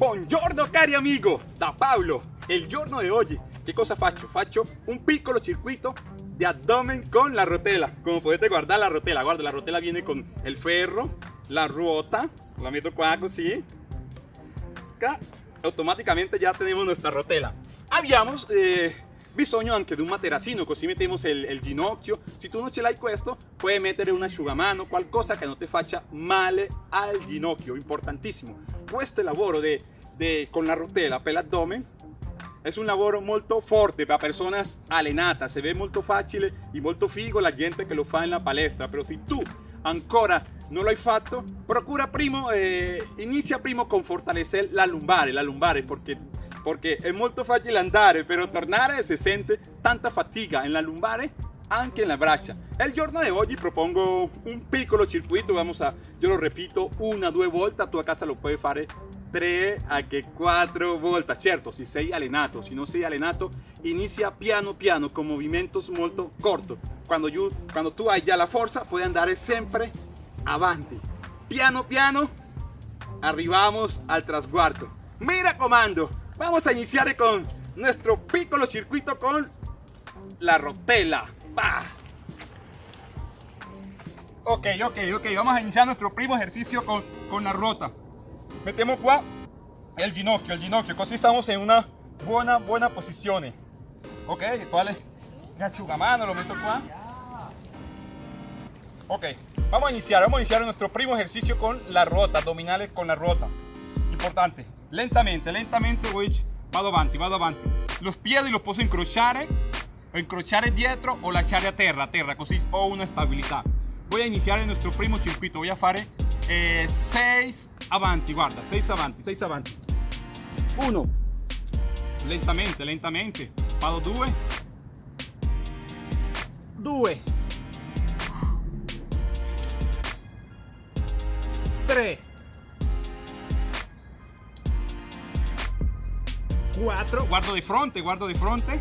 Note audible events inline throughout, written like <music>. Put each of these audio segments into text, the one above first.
Buongiorno cari amigo, da Paolo. Il giorno di oggi che cosa faccio? Faccio un piccolo circuito di abdomen con la rotella. Come potete guardare la rotella, guarda la rotella viene con il ferro, la ruota, la metto qua così. Acá, automaticamente ya tenemos nuestra rotella. Abbiamo eh, bisogno anche di un materassino, così mettiamo il, il ginocchio. Se tu non ce l'hai questo, puoi mettere un asciugamano, qualcosa che non ti faccia male al ginocchio, importantissimo. Questo lavoro de, de, con la rotella per l'addome es un lavoro molto forte per personas allenadas, se ve molto facile e molto figo la gente che lo fa in la palestra, però se tu ancora non l'hai fatto, procura primo, eh, inizia primo con fortalecer la lumbare, la lumbare perché, perché è molto facile andare, però tornare si sente tanta fatica en la lumbare anche en la braccia. El giorno de hoy propongo un piccolo circuito, vamos a, yo lo repito una, due volte, tu a casa lo puoi fare 3 a che 4 volte. Certo, se sei allenato, se non sei allenato, inizia piano piano con movimientos molto cortos. Quando, you, quando tu hai già la forza, puoi andare sempre avanti. Piano piano, arrivamos al trasguardo. Mira comando, vamos a iniciar con nuestro piccolo circuito con la rotella. ¡Bah! Ok, ok, ok, vamos a iniciar nuestro primo ejercicio con, con la rota. Metemos qua el ginocchio, el ginocchio, così estamos en una buena, buena posizione. Ok, ¿cuál es? Mi asciugamano lo meto qua. Ok, vamos a iniciar, vamos a iniciar nuestro primo ejercicio con la rota, abdominales con la rota. Importante, lentamente, lentamente voy, vado avanti, vado avanti. Los piedi los posso incrociare, o incrociare dietro o lasciare a terra, a terra, così ho una stabilità. Voy a iniciar nuestro primo circuito, voy a fare 6 eh, avanti, guarda, 6 avanti, 6 avanti. 1, lentamente, lentamente, vado 2, 2, 3, 4, guardo di fronte, guardo di fronte,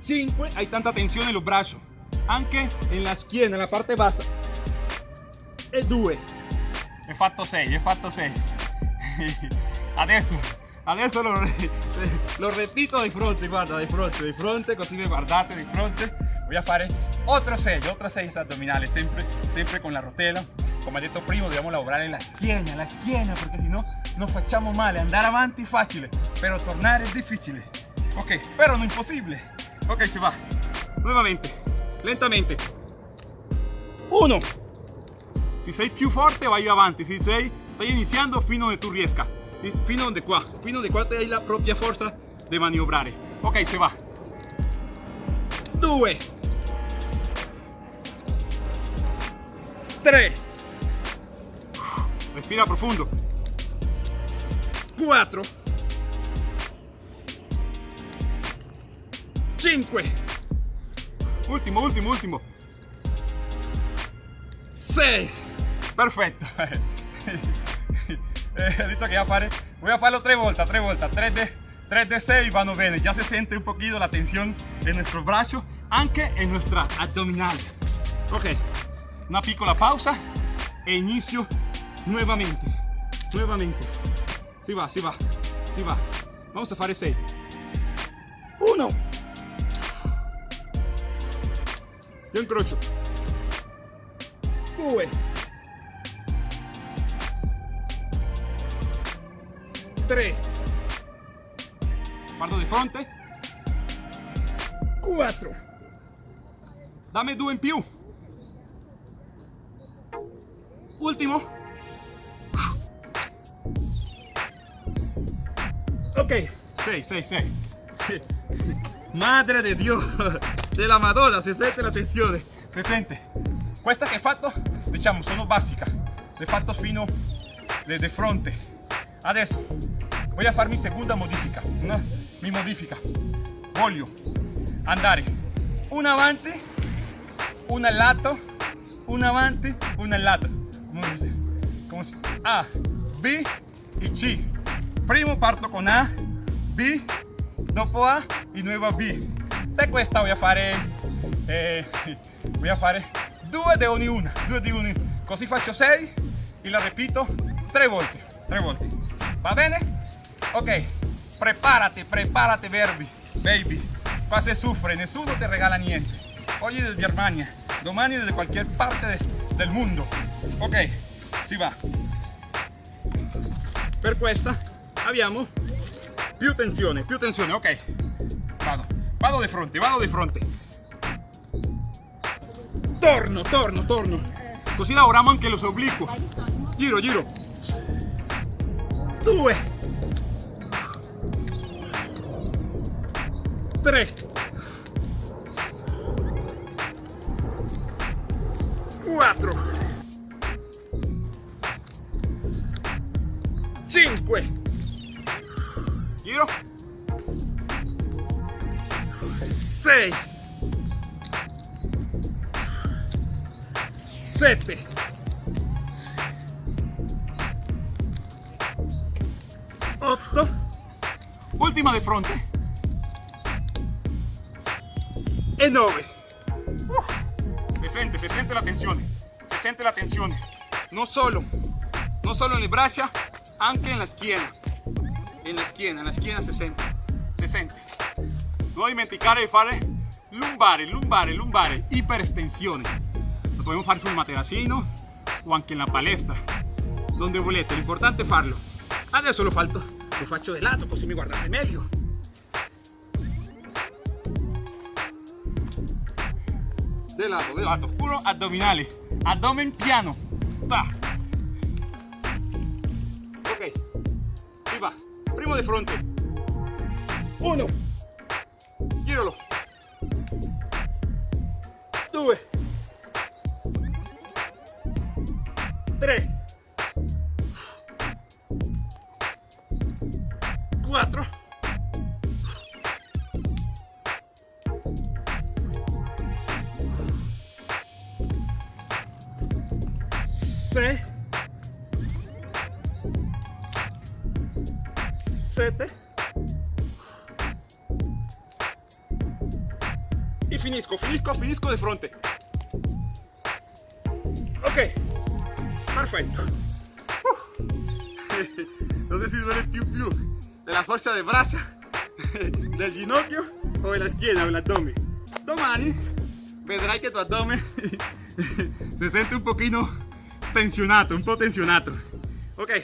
5, hay tanta tensione en los brazos, anche en la schiena, en la parte bassa, e 2, he fatto 6, he fatto 6, adesso, adesso lo, <laughs> lo repito di fronte, guarda, di fronte, di fronte, così mi guardate di fronte, voy a fare otro 6, otro 6 addominali, sempre, sempre con la rotella, come detto prima dobbiamo lavorare la schiena, la schiena, perché se no non facciamo male, andare avanti è facile, però tornare è difficile, ok, però non impossibile, ok si va, nuovamente, lentamente, 1, si sei più forte vai avanti, si sei, stai iniziando fino donde tu riesca, fino donde qua, fino donde qua te hai la propria forza di maniobrare, ok si va, 2, 3, respira profundo, 4, 5, ultimo, ultimo, ultimo, 6, perfetto, <laughs> eh, voy a farlo 3 volte, 3 volte, 3 de, 3 de 6 vanno bene, ya se siente un poquito la tensión en nuestro brazo, anche en nuestra abdominal, ok, una piccola pausa e inizio nuovamente, nuovamente, si va, si va, si va, vamos a fare 6, 1, io incrocio, 2, 3, guardo di fronte, 4, dammi due in più, ultimo, ok, 6, 6, 6, madre de Dios, de la Madonna, si sente la tensione, si sente, questa che ho fatto, diciamo, sono basica, le fatto fino de, de fronte, adesso voy a farmi seconda modifica, una, mi modifica, voglio andare. Una avanti, al lato, una avanti, al lato, come si dice? Come si? A, B e C, primo parto con A, B, dopo A e nuovo B, e questa voy a fare, eh, <laughs> voy a fare due di ogni una, due di ogni, così faccio 6 e la repito tre volte, tre volte. Va bene? Ok, prepárate, prepárate, baby. baby. Qua se sufre, nessuno te regala niente. Oggi desde Germania, domani desde cualquier parte de, del mundo. Ok, si va. Per questa abbiamo più tensione, più tensione, ok. Vado, vado di fronte, vado di fronte. Torno, torno, torno. Così lavoriamo anche los obliquos. Giro, giro. Due. Tre. Quattro. Cinque. Giro. Sei. Sette. Otto. Ultima di fronte. E nove. Uh, se siente, se siente la tensione. Se siente la tensione. No solo, no solo en le braccia, anche en la schiena. En la schiena, en la schiena se sente. Se sente. Non dimenticare di fare lumbare, lumbare, lumbare, iperestensione. Lo podemos fare sul materassino o anche in la palestra, donde volete, l'importante è farlo. Adesso lo, falto, lo faccio di lato così mi guardate meglio. De lato, de lato, puro addominali, abdomen piano. Va. Ok, va. Primo di fronte. Uno. Giralo. Due. Tre. 6 7 y finisco, finisco, finisco de frente ok. Perfecto. Uh. <laughs> no sé si duele el piu piu de la fuerza de <laughs> del ginocchio o de la esquina o el abdomen. Domani vedrai che tuo abdomen. <laughs> Si sente un pochino tensionato, un tensionato. Ok,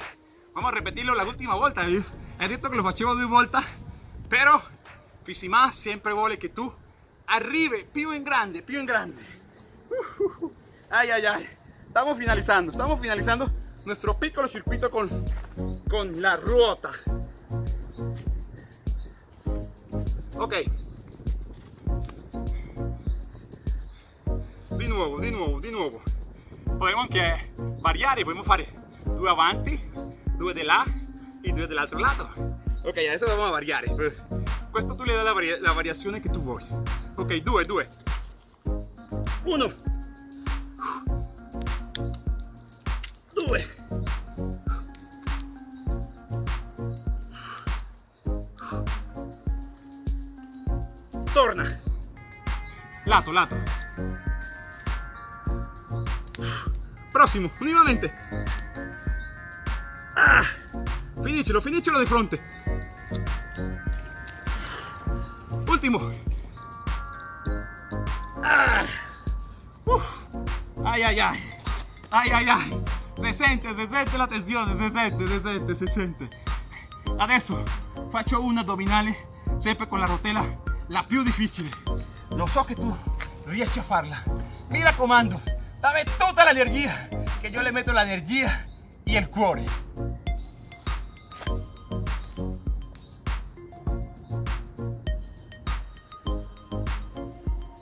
vamos a repetirlo la última volta. He detto che lo facevo due volte, però Fisima sempre vuole che tu arribe più in grande, più in grande. Ay, ay, ay. Estamos finalizando, estamos finalizando nuestro piccolo circuito con, con la ruota. Ok. Di nuovo, di nuovo, di nuovo. Podemos anche variare, podemos fare due avanti, due di là e due dall'altro lato. Ok, adesso a variare. Questo tu le dai la, varia la variazione che tu vuoi. Ok, due, due. Uno. Due. Torna. Lato, lato. Prossimo, nuovamente. Ah, finicelo, finicelo di fronte. Ultimo. Ah. Uh. Ay, ay. Se sente, se sente la tensione, se sente, se sente, se sente. Adesso faccio un addominale sempre con la rotella la più difficile. Lo so che tu riesci a farla. Mi raccomando, dammi tutta l'energia, che io le metto l'energia e il cuore.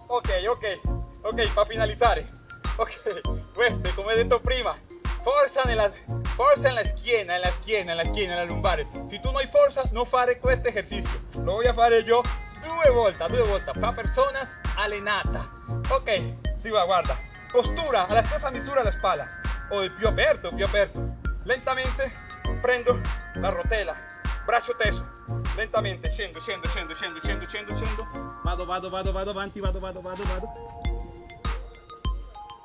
Ok, ok, ok, para finalizzare. Ok, queste, come detto prima, forza nella, forza en la schiena, en la schiena, en la schiena, en la lumbare. Si tu no hai forza, no fare questo esercizio. Lo voy a fare yo due volte, due volte, per personas allenata. Ok, si va, guarda. Postura, alla stessa misura la spalla. O di più aperto, più aperto. Lentamente prendo la rotella, braccio teso. Lentamente scendo, scendo, scendo, scendo, scendo, scendo, scendo. Vado, vado, vado, vado avanti, vado, vado, vado, vado.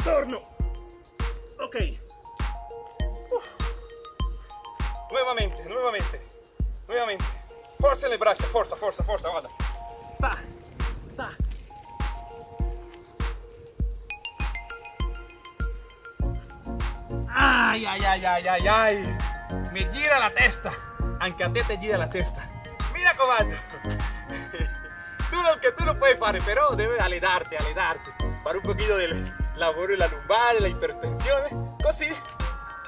Torno. Ok. nuevamente, nuevamente, nuevamente. Forza le braccia, forza, forza, forza, guarda. Ay, ay, ay, ay, ay, ay. Me gira la testa. Anche a te te gira la testa. Mira comando. <laughs> Tú lo que tú lo puedes fare, però debes allenarti, allenarti. Fare un pochino del lavoro della lumbare, la ipertensione. Così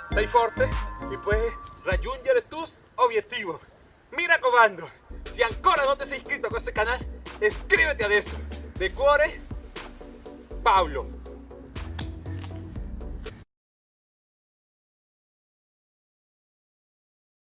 sei forte e puoi raggiungere tus obiettivi. Mira comando, si ancora non ti sei iscritto a questo canale, iscriviti adesso. De cuore, Paolo.